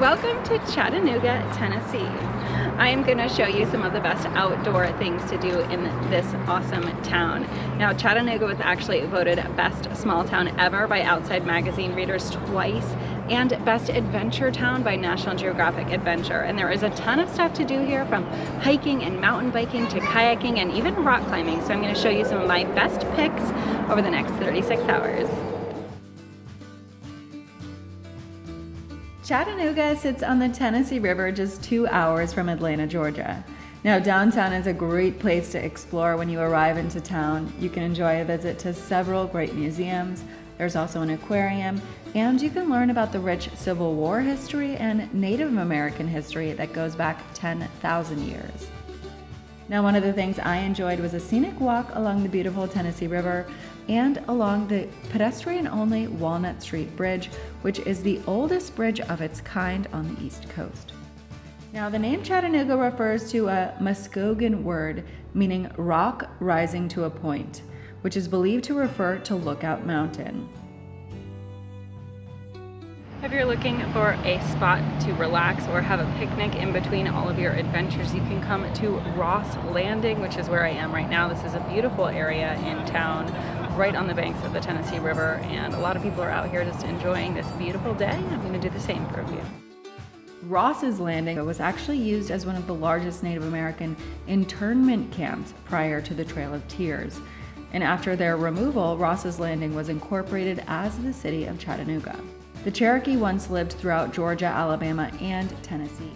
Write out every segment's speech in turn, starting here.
welcome to Chattanooga, Tennessee. I am going to show you some of the best outdoor things to do in this awesome town. Now Chattanooga was actually voted best small town ever by Outside Magazine readers twice and best adventure town by National Geographic Adventure and there is a ton of stuff to do here from hiking and mountain biking to kayaking and even rock climbing so I'm going to show you some of my best picks over the next 36 hours. Chattanooga sits on the Tennessee River just two hours from Atlanta, Georgia. Now, downtown is a great place to explore when you arrive into town. You can enjoy a visit to several great museums. There's also an aquarium, and you can learn about the rich Civil War history and Native American history that goes back 10,000 years. Now, one of the things I enjoyed was a scenic walk along the beautiful Tennessee River and along the pedestrian-only Walnut Street Bridge, which is the oldest bridge of its kind on the East Coast. Now, the name Chattanooga refers to a Muskogee word meaning rock rising to a point, which is believed to refer to Lookout Mountain. If you're looking for a spot to relax or have a picnic in between all of your adventures, you can come to Ross Landing, which is where I am right now. This is a beautiful area in town, right on the banks of the Tennessee River, and a lot of people are out here just enjoying this beautiful day. I'm gonna do the same for you. Ross's Landing was actually used as one of the largest Native American internment camps prior to the Trail of Tears. And after their removal, Ross's Landing was incorporated as the city of Chattanooga. The Cherokee once lived throughout Georgia, Alabama, and Tennessee.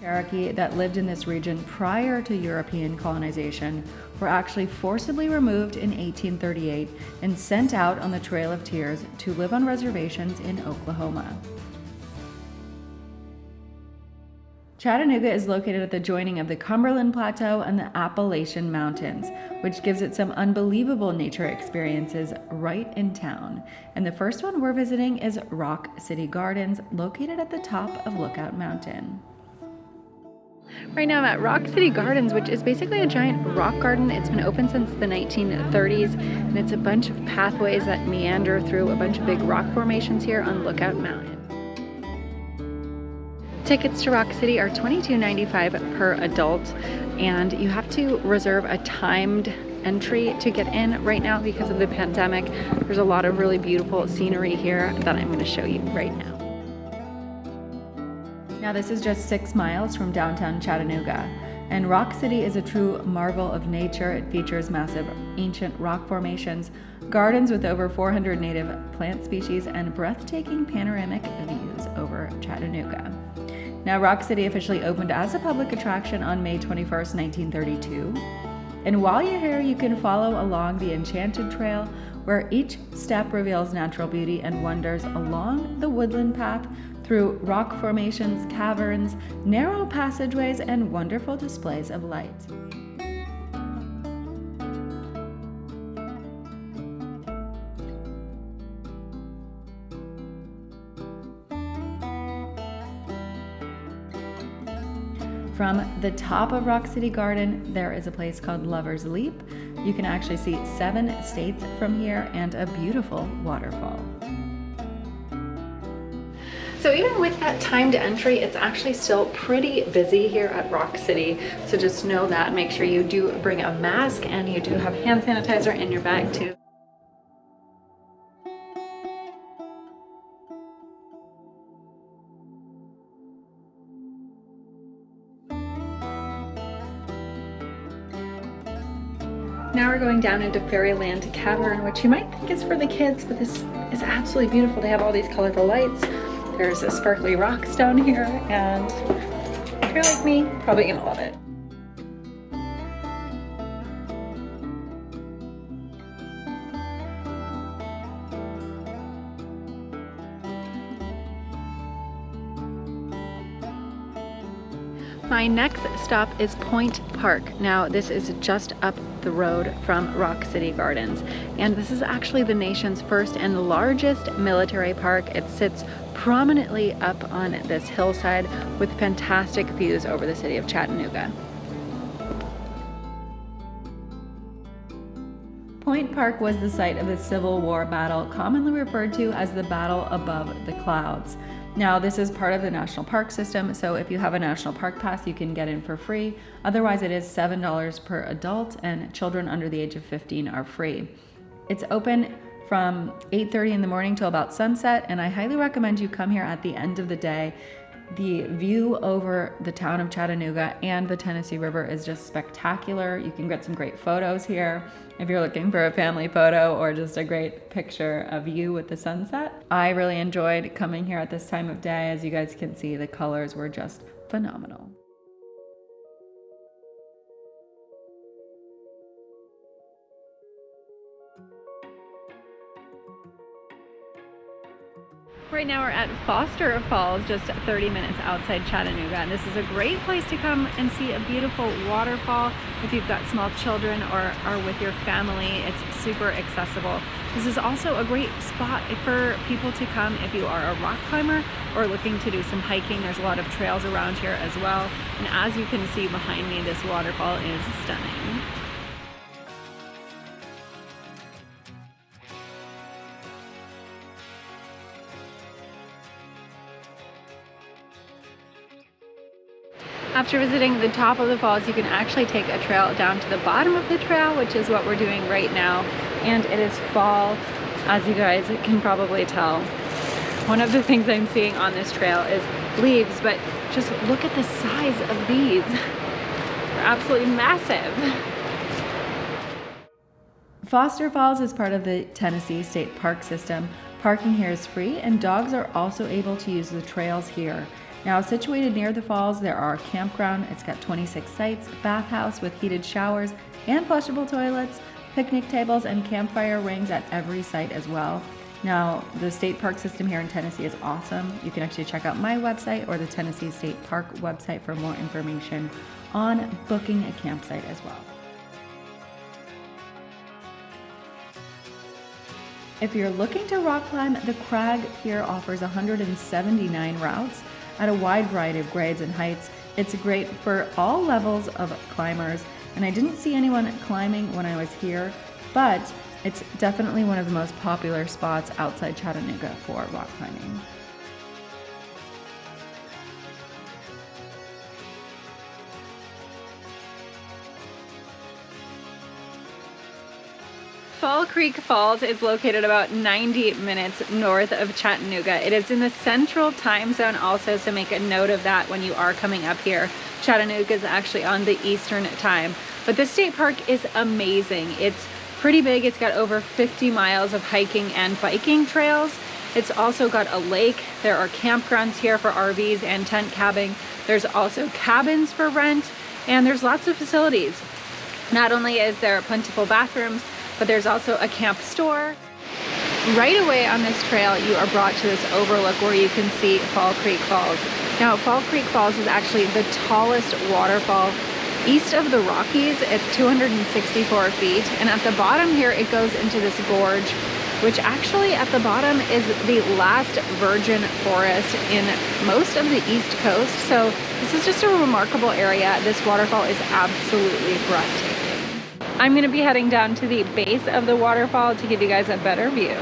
Cherokee that lived in this region prior to European colonization were actually forcibly removed in 1838 and sent out on the Trail of Tears to live on reservations in Oklahoma. Chattanooga is located at the joining of the Cumberland Plateau and the Appalachian Mountains, which gives it some unbelievable nature experiences right in town. And the first one we're visiting is Rock City Gardens, located at the top of Lookout Mountain. Right now I'm at Rock City Gardens, which is basically a giant rock garden. It's been open since the 1930s, and it's a bunch of pathways that meander through a bunch of big rock formations here on Lookout Mountain. Tickets to Rock City are $22.95 per adult and you have to reserve a timed entry to get in right now because of the pandemic. There's a lot of really beautiful scenery here that I'm going to show you right now. Now this is just six miles from downtown Chattanooga. And Rock City is a true marvel of nature. It features massive ancient rock formations, gardens with over 400 native plant species, and breathtaking panoramic views over Chattanooga. Now, Rock City officially opened as a public attraction on May 21st, 1932. And while you're here, you can follow along the Enchanted Trail, where each step reveals natural beauty and wonders along the woodland path through rock formations, caverns, narrow passageways, and wonderful displays of light. From the top of Rock City Garden, there is a place called Lover's Leap. You can actually see seven states from here and a beautiful waterfall. So even with that timed entry, it's actually still pretty busy here at Rock City. So just know that, make sure you do bring a mask and you do have hand sanitizer in your bag too. Now we're going down into Fairyland Cavern, which you might think is for the kids, but this is absolutely beautiful. They have all these colorful lights. There's a sparkly rocks down here, and if you're like me, probably gonna love it. My next stop is Point Park. Now this is just up the road from Rock City Gardens and this is actually the nation's first and largest military park. It sits prominently up on this hillside with fantastic views over the city of Chattanooga. Point Park was the site of the Civil War battle commonly referred to as the Battle Above the Clouds. Now, this is part of the national park system, so if you have a national park pass, you can get in for free. Otherwise, it is $7 per adult, and children under the age of 15 are free. It's open from 8:30 in the morning till about sunset, and I highly recommend you come here at the end of the day the view over the town of Chattanooga and the Tennessee River is just spectacular. You can get some great photos here if you're looking for a family photo or just a great picture of you with the sunset. I really enjoyed coming here at this time of day. As you guys can see, the colors were just phenomenal. Right now we're at Foster Falls, just 30 minutes outside Chattanooga. And this is a great place to come and see a beautiful waterfall. If you've got small children or are with your family, it's super accessible. This is also a great spot for people to come if you are a rock climber or looking to do some hiking. There's a lot of trails around here as well. And as you can see behind me, this waterfall is stunning. After visiting the top of the falls, you can actually take a trail down to the bottom of the trail, which is what we're doing right now. And it is fall, as you guys can probably tell. One of the things I'm seeing on this trail is leaves, but just look at the size of these. They're absolutely massive. Foster Falls is part of the Tennessee State Park system. Parking here is free and dogs are also able to use the trails here. Now situated near the falls, there are campground. It's got 26 sites, bathhouse with heated showers and flushable toilets, picnic tables and campfire rings at every site as well. Now, the state park system here in Tennessee is awesome. You can actually check out my website or the Tennessee State Park website for more information on booking a campsite as well. If you're looking to rock climb, the crag here offers 179 routes at a wide variety of grades and heights. It's great for all levels of climbers, and I didn't see anyone climbing when I was here, but it's definitely one of the most popular spots outside Chattanooga for rock climbing. Fall Creek Falls is located about 90 minutes north of Chattanooga. It is in the central time zone also, so make a note of that when you are coming up here. Chattanooga is actually on the eastern time. But this state park is amazing. It's pretty big. It's got over 50 miles of hiking and biking trails. It's also got a lake. There are campgrounds here for RVs and tent cabbing. There's also cabins for rent, and there's lots of facilities. Not only is there plentiful bathrooms, but there's also a camp store. Right away on this trail, you are brought to this overlook where you can see Fall Creek Falls. Now, Fall Creek Falls is actually the tallest waterfall east of the Rockies at 264 feet. And at the bottom here, it goes into this gorge, which actually at the bottom is the last virgin forest in most of the East Coast. So this is just a remarkable area. This waterfall is absolutely breathtaking. I'm gonna be heading down to the base of the waterfall to give you guys a better view.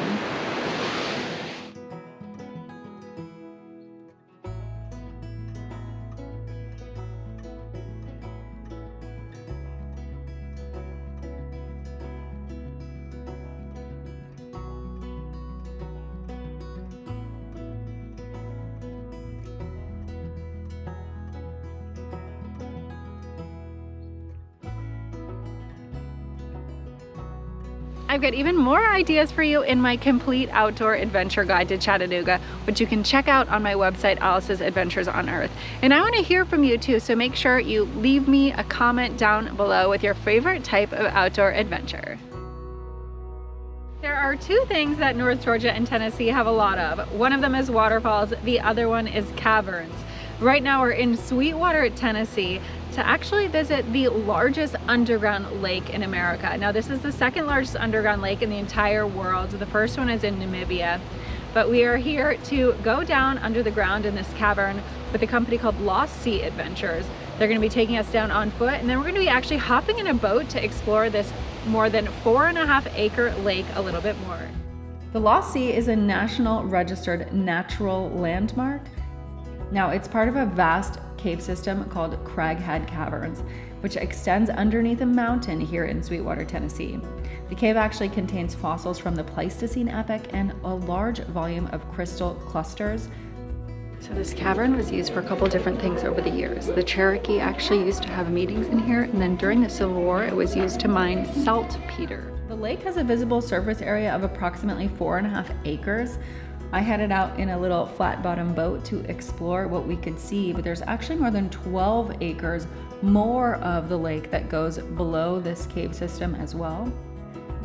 I've got even more ideas for you in my complete outdoor adventure guide to Chattanooga, which you can check out on my website, Alice's Adventures on Earth. And I wanna hear from you too, so make sure you leave me a comment down below with your favorite type of outdoor adventure. There are two things that North Georgia and Tennessee have a lot of. One of them is waterfalls, the other one is caverns. Right now we're in Sweetwater, Tennessee to actually visit the largest underground lake in America. Now this is the second largest underground lake in the entire world. The first one is in Namibia. But we are here to go down under the ground in this cavern with a company called Lost Sea Adventures. They're gonna be taking us down on foot and then we're gonna be actually hopping in a boat to explore this more than four and a half acre lake a little bit more. The Lost Sea is a national registered natural landmark. Now, it's part of a vast cave system called Craighead Caverns, which extends underneath a mountain here in Sweetwater, Tennessee. The cave actually contains fossils from the Pleistocene epoch and a large volume of crystal clusters so this cavern was used for a couple different things over the years. The Cherokee actually used to have meetings in here, and then during the Civil War, it was used to mine saltpeter. The lake has a visible surface area of approximately four and a half acres. I headed out in a little flat bottom boat to explore what we could see, but there's actually more than 12 acres more of the lake that goes below this cave system as well.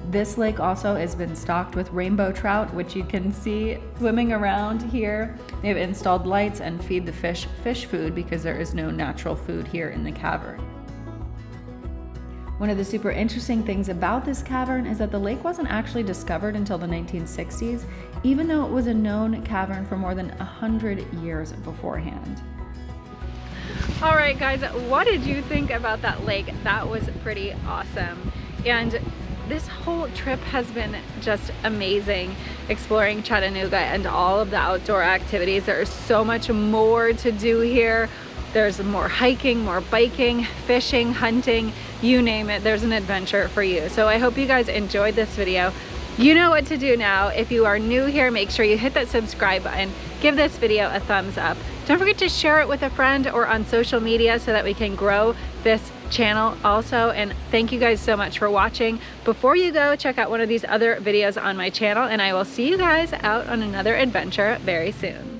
This lake also has been stocked with rainbow trout, which you can see swimming around here. They've installed lights and feed the fish fish food because there is no natural food here in the cavern. One of the super interesting things about this cavern is that the lake wasn't actually discovered until the 1960s, even though it was a known cavern for more than 100 years beforehand. All right, guys, what did you think about that lake? That was pretty awesome. And this whole trip has been just amazing exploring Chattanooga and all of the outdoor activities. There is so much more to do here. There's more hiking, more biking, fishing, hunting, you name it, there's an adventure for you. So I hope you guys enjoyed this video. You know what to do now. If you are new here, make sure you hit that subscribe button, give this video a thumbs up. Don't forget to share it with a friend or on social media so that we can grow this channel also and thank you guys so much for watching before you go check out one of these other videos on my channel and I will see you guys out on another adventure very soon